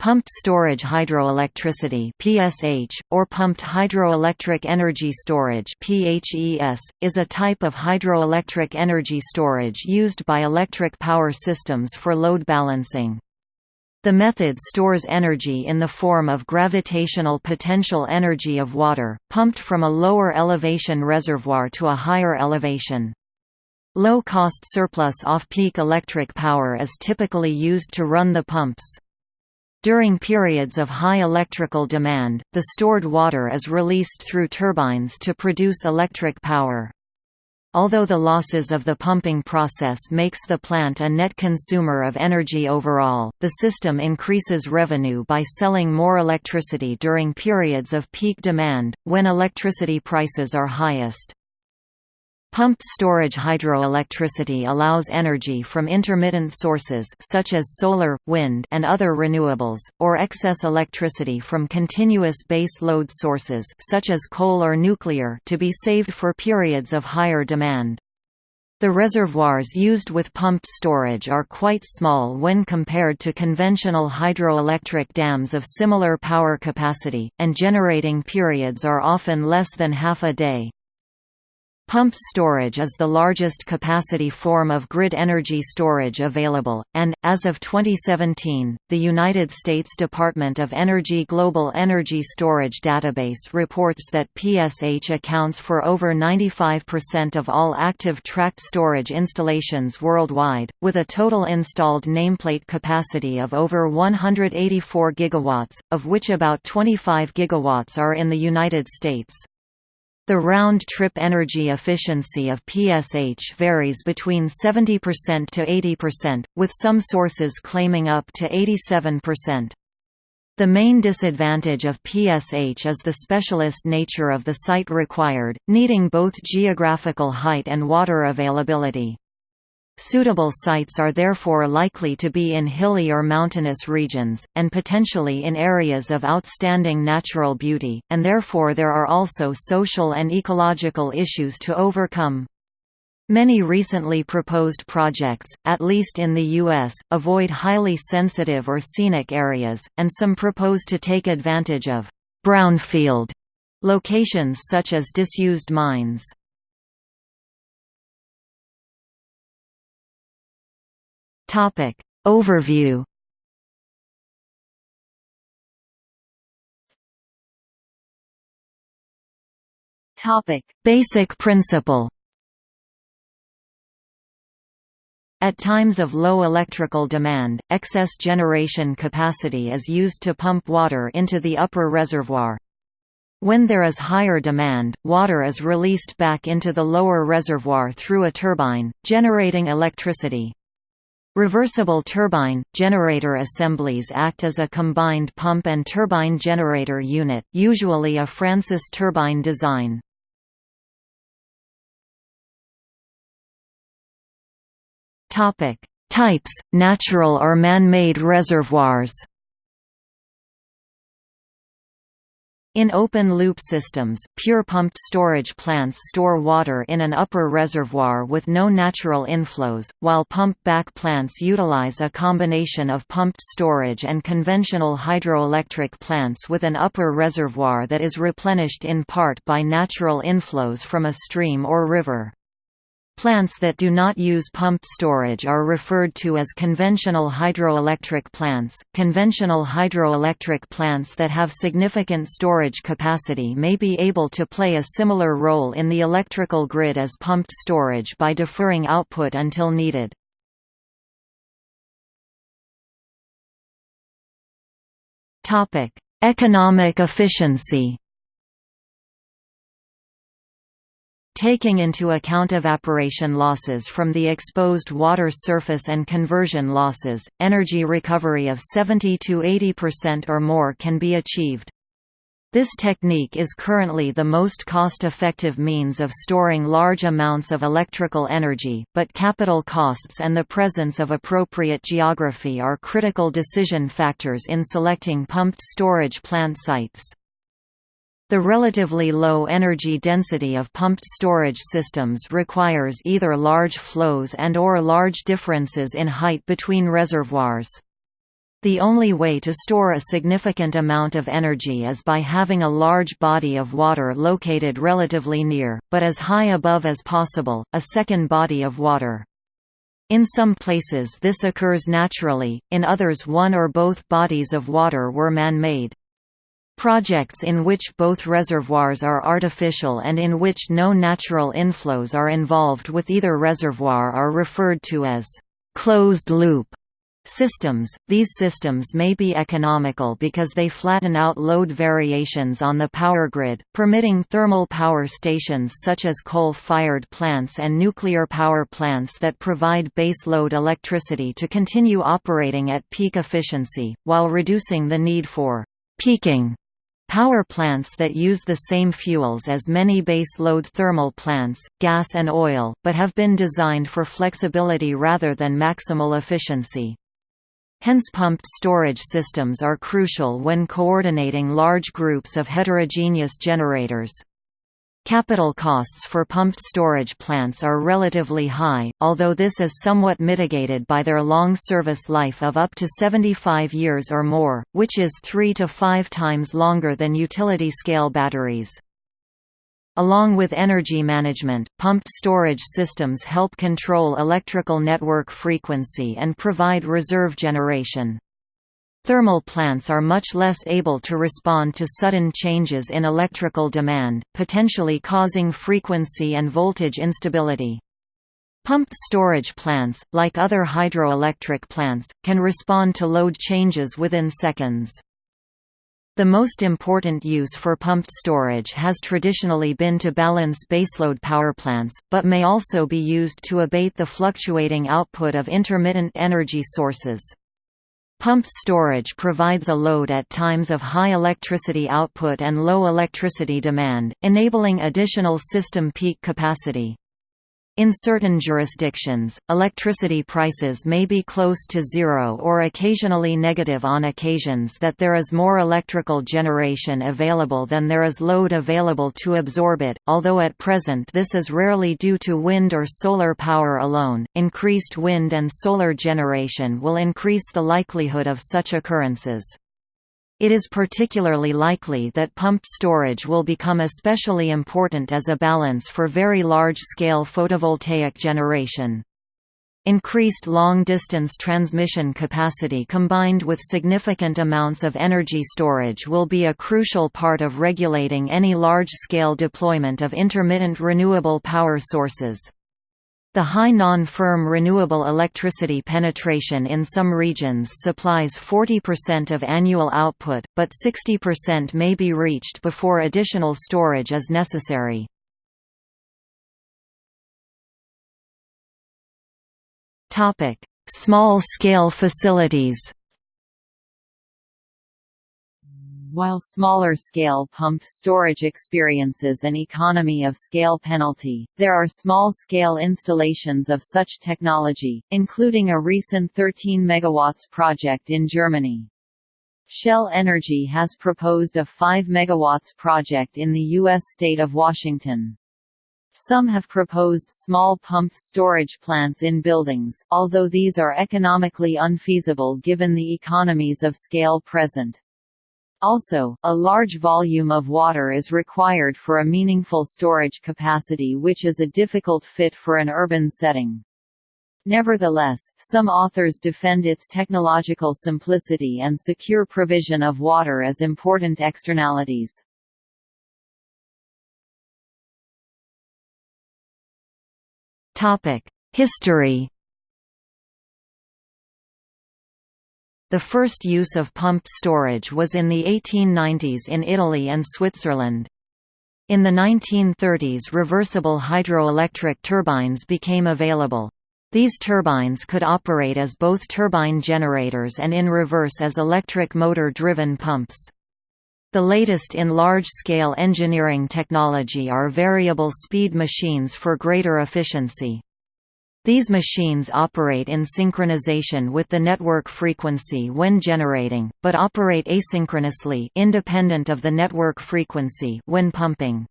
Pumped storage hydroelectricity (PSH) or pumped hydroelectric energy storage (PHES) is a type of hydroelectric energy storage used by electric power systems for load balancing. The method stores energy in the form of gravitational potential energy of water, pumped from a lower elevation reservoir to a higher elevation. Low-cost surplus off-peak electric power is typically used to run the pumps. During periods of high electrical demand, the stored water is released through turbines to produce electric power. Although the losses of the pumping process makes the plant a net consumer of energy overall, the system increases revenue by selling more electricity during periods of peak demand, when electricity prices are highest. Pumped storage hydroelectricity allows energy from intermittent sources such as solar, wind and other renewables, or excess electricity from continuous base load sources such as coal or nuclear to be saved for periods of higher demand. The reservoirs used with pumped storage are quite small when compared to conventional hydroelectric dams of similar power capacity, and generating periods are often less than half a day. Pumped storage is the largest capacity form of grid energy storage available, and, as of 2017, the United States Department of Energy Global Energy Storage Database reports that PSH accounts for over 95% of all active tracked storage installations worldwide, with a total installed nameplate capacity of over 184 gigawatts, of which about 25 gigawatts are in the United States. The round-trip energy efficiency of PSH varies between 70% to 80%, with some sources claiming up to 87%. The main disadvantage of PSH is the specialist nature of the site required, needing both geographical height and water availability. Suitable sites are therefore likely to be in hilly or mountainous regions, and potentially in areas of outstanding natural beauty, and therefore there are also social and ecological issues to overcome. Many recently proposed projects, at least in the U.S., avoid highly sensitive or scenic areas, and some propose to take advantage of «brownfield» locations such as disused mines. Topic Overview Topic Basic principle At times of low electrical demand, excess generation capacity is used to pump water into the upper reservoir. When there is higher demand, water is released back into the lower reservoir through a turbine, generating electricity. Reversible turbine, generator assemblies act as a combined pump and turbine generator unit usually a Francis turbine design. Topic: Types, natural or man-made reservoirs In open-loop systems, pure pumped storage plants store water in an upper reservoir with no natural inflows, while pump-back plants utilize a combination of pumped storage and conventional hydroelectric plants with an upper reservoir that is replenished in part by natural inflows from a stream or river. Plants that do not use pumped storage are referred to as conventional hydroelectric plants. Conventional hydroelectric plants that have significant storage capacity may be able to play a similar role in the electrical grid as pumped storage by deferring output until needed. Topic: Economic efficiency. Taking into account evaporation losses from the exposed water surface and conversion losses, energy recovery of 70 to 80% or more can be achieved. This technique is currently the most cost-effective means of storing large amounts of electrical energy, but capital costs and the presence of appropriate geography are critical decision factors in selecting pumped storage plant sites. The relatively low energy density of pumped storage systems requires either large flows and or large differences in height between reservoirs. The only way to store a significant amount of energy is by having a large body of water located relatively near, but as high above as possible, a second body of water. In some places this occurs naturally, in others one or both bodies of water were man-made. Projects in which both reservoirs are artificial and in which no natural inflows are involved with either reservoir are referred to as closed-loop Systems – These systems may be economical because they flatten out load variations on the power grid, permitting thermal power stations such as coal-fired plants and nuclear power plants that provide base load electricity to continue operating at peak efficiency, while reducing the need for «peaking» Power plants that use the same fuels as many base-load thermal plants, gas and oil, but have been designed for flexibility rather than maximal efficiency. Hence pumped storage systems are crucial when coordinating large groups of heterogeneous generators. Capital costs for pumped storage plants are relatively high, although this is somewhat mitigated by their long service life of up to 75 years or more, which is three to five times longer than utility-scale batteries. Along with energy management, pumped storage systems help control electrical network frequency and provide reserve generation. Thermal plants are much less able to respond to sudden changes in electrical demand, potentially causing frequency and voltage instability. Pumped storage plants, like other hydroelectric plants, can respond to load changes within seconds. The most important use for pumped storage has traditionally been to balance baseload power plants, but may also be used to abate the fluctuating output of intermittent energy sources. Pumped storage provides a load at times of high electricity output and low electricity demand, enabling additional system peak capacity. In certain jurisdictions, electricity prices may be close to zero or occasionally negative on occasions that there is more electrical generation available than there is load available to absorb it, although at present this is rarely due to wind or solar power alone. Increased wind and solar generation will increase the likelihood of such occurrences. It is particularly likely that pumped storage will become especially important as a balance for very large-scale photovoltaic generation. Increased long-distance transmission capacity combined with significant amounts of energy storage will be a crucial part of regulating any large-scale deployment of intermittent renewable power sources. The high non-firm renewable electricity penetration in some regions supplies 40% of annual output, but 60% may be reached before additional storage is necessary. Small-scale facilities while smaller-scale pump storage experiences an economy of scale penalty, there are small-scale installations of such technology, including a recent 13 MW project in Germany. Shell Energy has proposed a 5 MW project in the U.S. state of Washington. Some have proposed small pump storage plants in buildings, although these are economically unfeasible given the economies of scale present. Also, a large volume of water is required for a meaningful storage capacity which is a difficult fit for an urban setting. Nevertheless, some authors defend its technological simplicity and secure provision of water as important externalities. History The first use of pumped storage was in the 1890s in Italy and Switzerland. In the 1930s reversible hydroelectric turbines became available. These turbines could operate as both turbine generators and in reverse as electric motor-driven pumps. The latest in large-scale engineering technology are variable speed machines for greater efficiency. These machines operate in synchronization with the network frequency when generating, but operate asynchronously independent of the network frequency when pumping.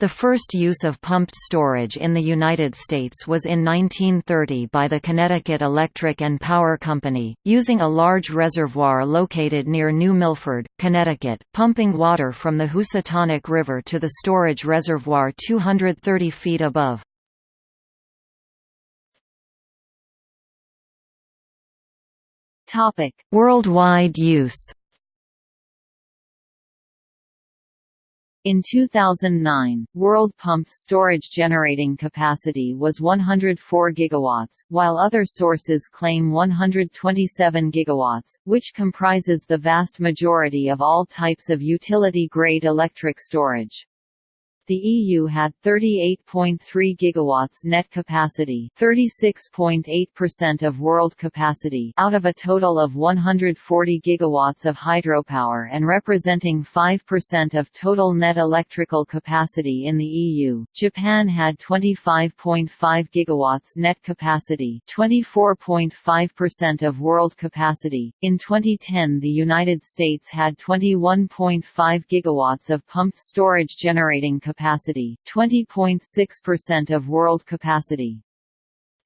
The first use of pumped storage in the United States was in 1930 by the Connecticut Electric and Power Company, using a large reservoir located near New Milford, Connecticut, pumping water from the Housatonic River to the storage reservoir 230 feet above. Worldwide use In 2009, world pumped storage generating capacity was 104 gigawatts, while other sources claim 127 gigawatts, which comprises the vast majority of all types of utility-grade electric storage. The EU had 38.3 gigawatts net capacity, 36.8% of world capacity out of a total of 140 gigawatts of hydropower and representing 5% of total net electrical capacity in the EU. Japan had 25.5 gigawatts net capacity, 24.5% of world capacity. In 2010, the United States had 21.5 gigawatts of pumped storage generating capacity capacity, 20.6% of world capacity.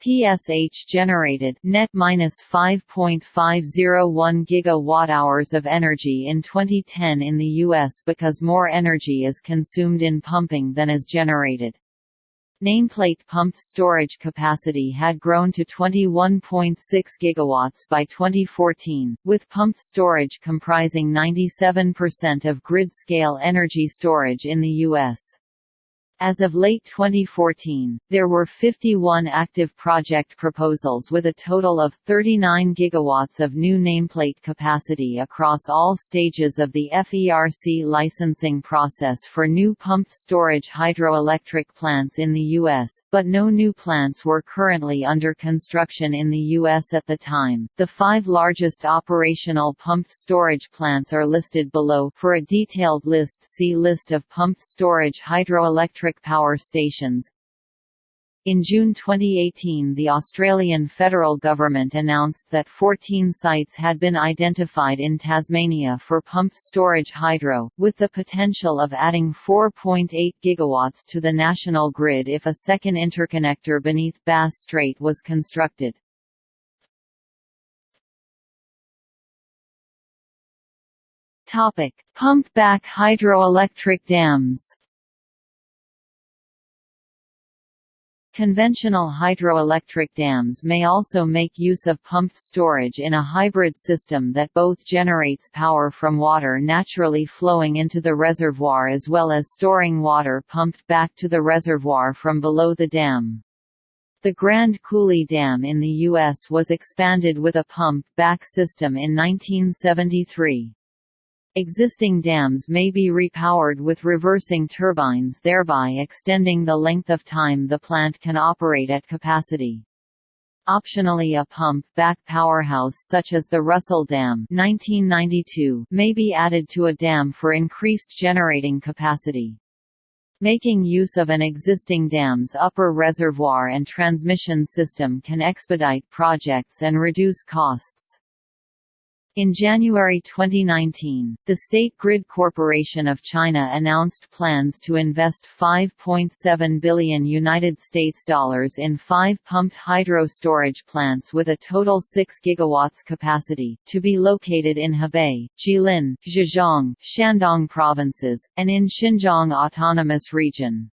PSH generated net minus 5.501 gigawatt-hours of energy in 2010 in the US because more energy is consumed in pumping than is generated. Nameplate pumped storage capacity had grown to 21.6 gigawatts by 2014, with pumped storage comprising 97% of grid-scale energy storage in the U.S. As of late 2014, there were 51 active project proposals with a total of 39 gigawatts of new nameplate capacity across all stages of the FERC licensing process for new pumped storage hydroelectric plants in the U.S., but no new plants were currently under construction in the U.S. at the time. The five largest operational pumped storage plants are listed below. For a detailed list, see List of pumped storage hydroelectric electric power stations. In June 2018 the Australian federal government announced that 14 sites had been identified in Tasmania for pumped storage hydro, with the potential of adding 4.8 gigawatts to the national grid if a second interconnector beneath Bass Strait was constructed. Pump-back hydroelectric dams Conventional hydroelectric dams may also make use of pumped storage in a hybrid system that both generates power from water naturally flowing into the reservoir as well as storing water pumped back to the reservoir from below the dam. The Grand Coulee Dam in the U.S. was expanded with a pump-back system in 1973. Existing dams may be repowered with reversing turbines thereby extending the length of time the plant can operate at capacity. Optionally a pump-back powerhouse such as the Russell Dam 1992 may be added to a dam for increased generating capacity. Making use of an existing dam's upper reservoir and transmission system can expedite projects and reduce costs. In January 2019, the State Grid Corporation of China announced plans to invest 5.7 billion United States dollars in five pumped hydro storage plants with a total 6 gigawatts capacity, to be located in Hebei, Jilin, Zhejiang, Shandong provinces, and in Xinjiang Autonomous Region.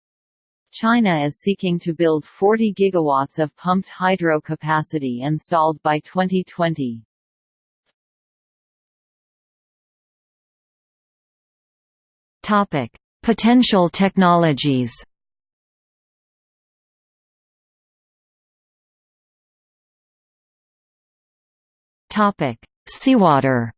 China is seeking to build 40 gigawatts of pumped hydro capacity installed by 2020. Topic: Potential technologies. Topic: Seawater.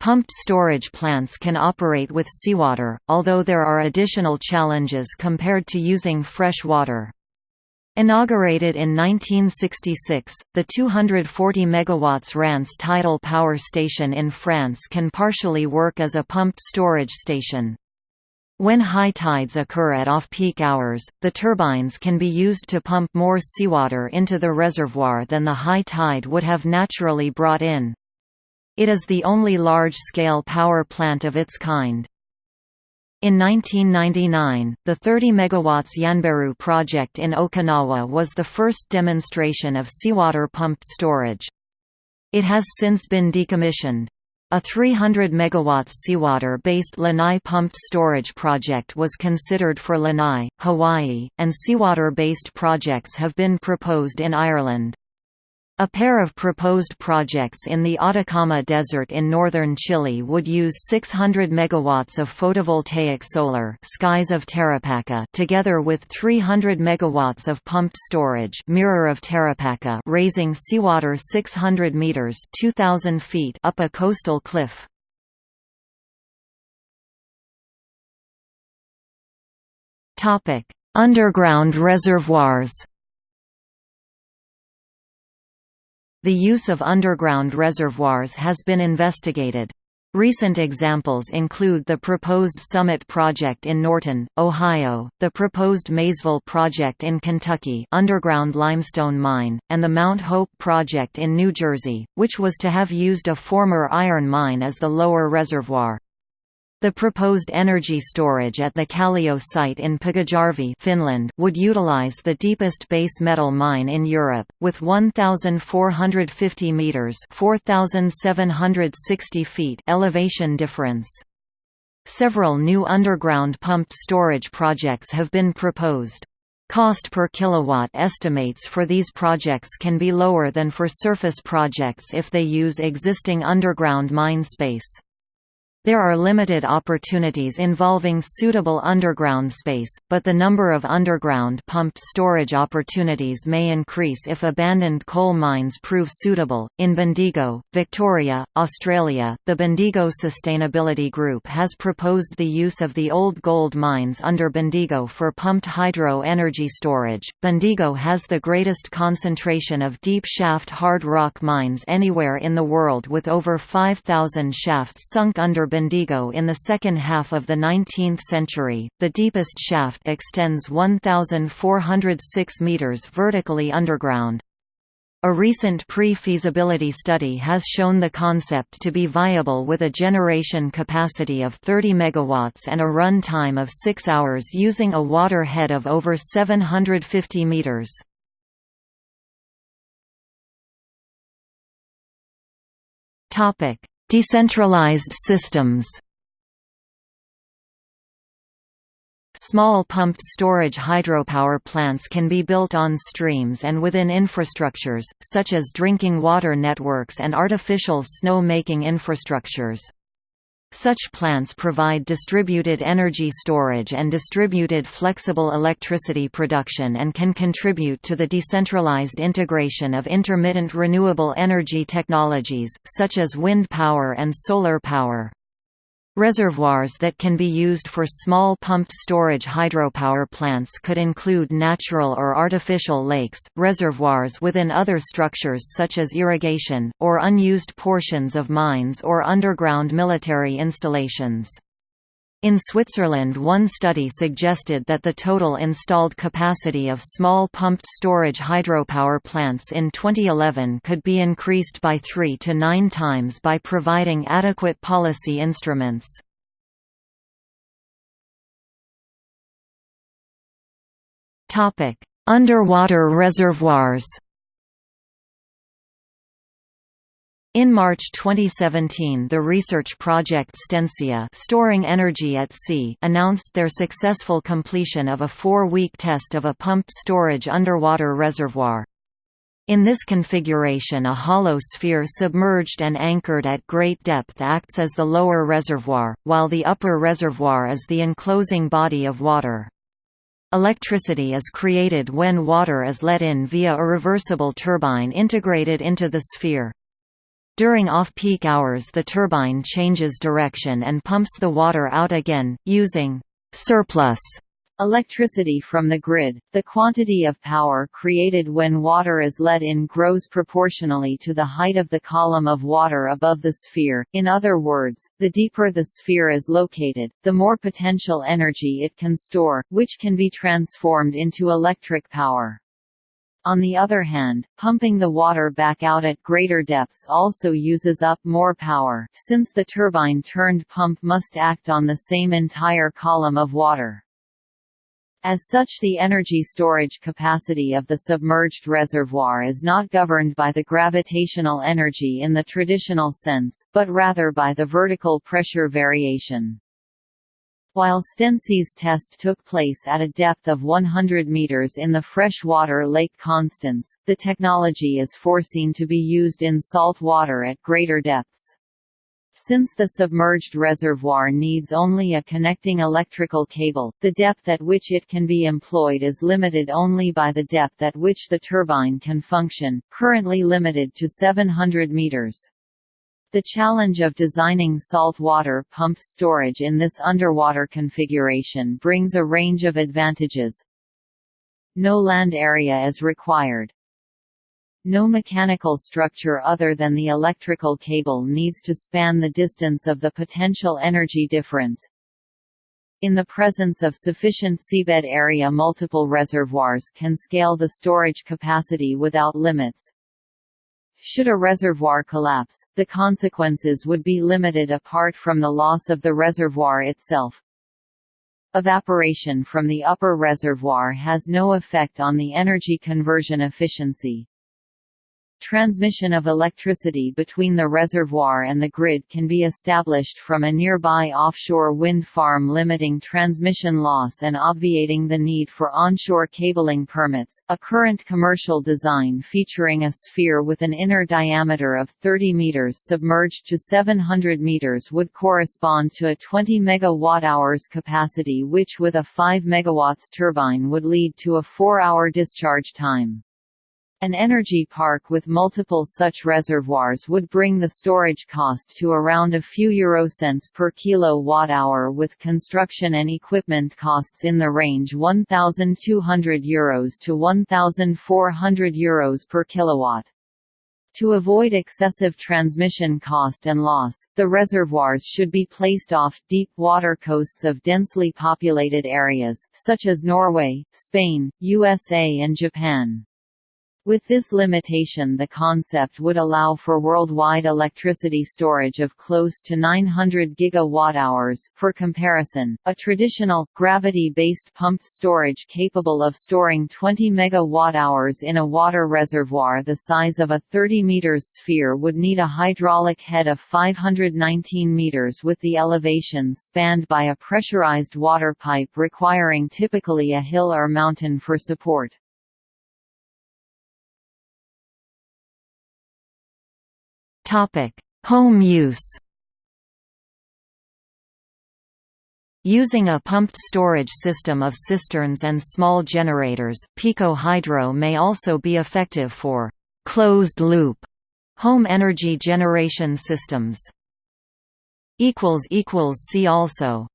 Pumped storage plants can operate with seawater, although there are additional challenges compared to using fresh water. Inaugurated in 1966, the 240 MW Rance tidal power station in France can partially work as a pumped storage station. When high tides occur at off-peak hours, the turbines can be used to pump more seawater into the reservoir than the high tide would have naturally brought in. It is the only large-scale power plant of its kind. In 1999, the 30 MW Yanbaru project in Okinawa was the first demonstration of seawater pumped storage. It has since been decommissioned. A 300 MW seawater-based Lanai pumped storage project was considered for Lanai, Hawaii, and seawater-based projects have been proposed in Ireland. A pair of proposed projects in the Atacama Desert in northern Chile would use 600 megawatts of photovoltaic solar skies of Tarapacá together with 300 megawatts of pumped storage mirror of Tarapacá raising seawater 600 meters 2000 feet up a coastal cliff. Topic: Underground reservoirs The use of underground reservoirs has been investigated. Recent examples include the proposed Summit project in Norton, Ohio, the proposed Maysville project in Kentucky underground limestone mine, and the Mount Hope project in New Jersey, which was to have used a former iron mine as the lower reservoir. The proposed energy storage at the Callio site in Pyhäjärvi Finland would utilize the deepest base metal mine in Europe, with 1,450 metres 4,760 feet elevation difference. Several new underground pumped storage projects have been proposed. Cost per kilowatt estimates for these projects can be lower than for surface projects if they use existing underground mine space. There are limited opportunities involving suitable underground space, but the number of underground pumped storage opportunities may increase if abandoned coal mines prove suitable. In Bendigo, Victoria, Australia, the Bendigo Sustainability Group has proposed the use of the old gold mines under Bendigo for pumped hydro energy storage. Bendigo has the greatest concentration of deep shaft hard rock mines anywhere in the world with over 5,000 shafts sunk under Bendigo in the second half of the 19th century. The deepest shaft extends 1,406 meters vertically underground. A recent pre-feasibility study has shown the concept to be viable with a generation capacity of 30 MW and a run time of 6 hours using a water head of over 750 meters. Topic: Decentralized systems Small pumped storage hydropower plants can be built on streams and within infrastructures, such as drinking water networks and artificial snow-making infrastructures. Such plants provide distributed energy storage and distributed flexible electricity production and can contribute to the decentralized integration of intermittent renewable energy technologies, such as wind power and solar power. Reservoirs that can be used for small pumped storage hydropower plants could include natural or artificial lakes, reservoirs within other structures such as irrigation, or unused portions of mines or underground military installations. In Switzerland one study suggested that the total installed capacity of small pumped storage hydropower plants in 2011 could be increased by 3 to 9 times by providing adequate policy instruments. Underwater reservoirs In March 2017 the research project StEnSea storing energy at sea announced their successful completion of a four-week test of a pumped storage underwater reservoir. In this configuration a hollow sphere submerged and anchored at great depth acts as the lower reservoir, while the upper reservoir is the enclosing body of water. Electricity is created when water is let in via a reversible turbine integrated into the sphere. During off-peak hours the turbine changes direction and pumps the water out again, using «surplus» electricity from the grid. The quantity of power created when water is let in grows proportionally to the height of the column of water above the sphere. In other words, the deeper the sphere is located, the more potential energy it can store, which can be transformed into electric power. On the other hand, pumping the water back out at greater depths also uses up more power, since the turbine-turned pump must act on the same entire column of water. As such the energy storage capacity of the submerged reservoir is not governed by the gravitational energy in the traditional sense, but rather by the vertical pressure variation. While StEnSea's test took place at a depth of 100 meters in the freshwater Lake Constance, the technology is foreseen to be used in salt water at greater depths. Since the submerged reservoir needs only a connecting electrical cable, the depth at which it can be employed is limited only by the depth at which the turbine can function, currently limited to 700 meters. The challenge of designing saltwater pump storage in this underwater configuration brings a range of advantages. No land area is required. No mechanical structure other than the electrical cable needs to span the distance of the potential energy difference. In the presence of sufficient seabed area multiple reservoirs can scale the storage capacity without limits. Should a reservoir collapse, the consequences would be limited apart from the loss of the reservoir itself. Evaporation from the upper reservoir has no effect on the energy conversion efficiency. Transmission of electricity between the reservoir and the grid can be established from a nearby offshore wind farm limiting transmission loss and obviating the need for onshore cabling permits. A current commercial design featuring a sphere with an inner diameter of 30 meters submerged to 700 meters would correspond to a 20 megawatt-hours capacity which with a 5 megawatts turbine would lead to a 4-hour discharge time. An energy park with multiple such reservoirs would bring the storage cost to around a few eurocents per kilowatt-hour with construction and equipment costs in the range 1,200 euros to 1,400 euros per kilowatt. To avoid excessive transmission cost and loss, the reservoirs should be placed off deep water coasts of densely populated areas, such as Norway, Spain, USA and Japan. With this limitation the concept would allow for worldwide electricity storage of close to 900 gigawatt-hours. For comparison, a traditional, gravity-based pump storage capable of storing 20 megawatt-hours in a water reservoir the size of a 30 meters sphere would need a hydraulic head of 519 meters with the elevation spanned by a pressurized water pipe requiring typically a hill or mountain for support. Topic: Home use. Using a pumped storage system of cisterns and small generators, Pico Hydro may also be effective for closed-loop home energy generation systems. See also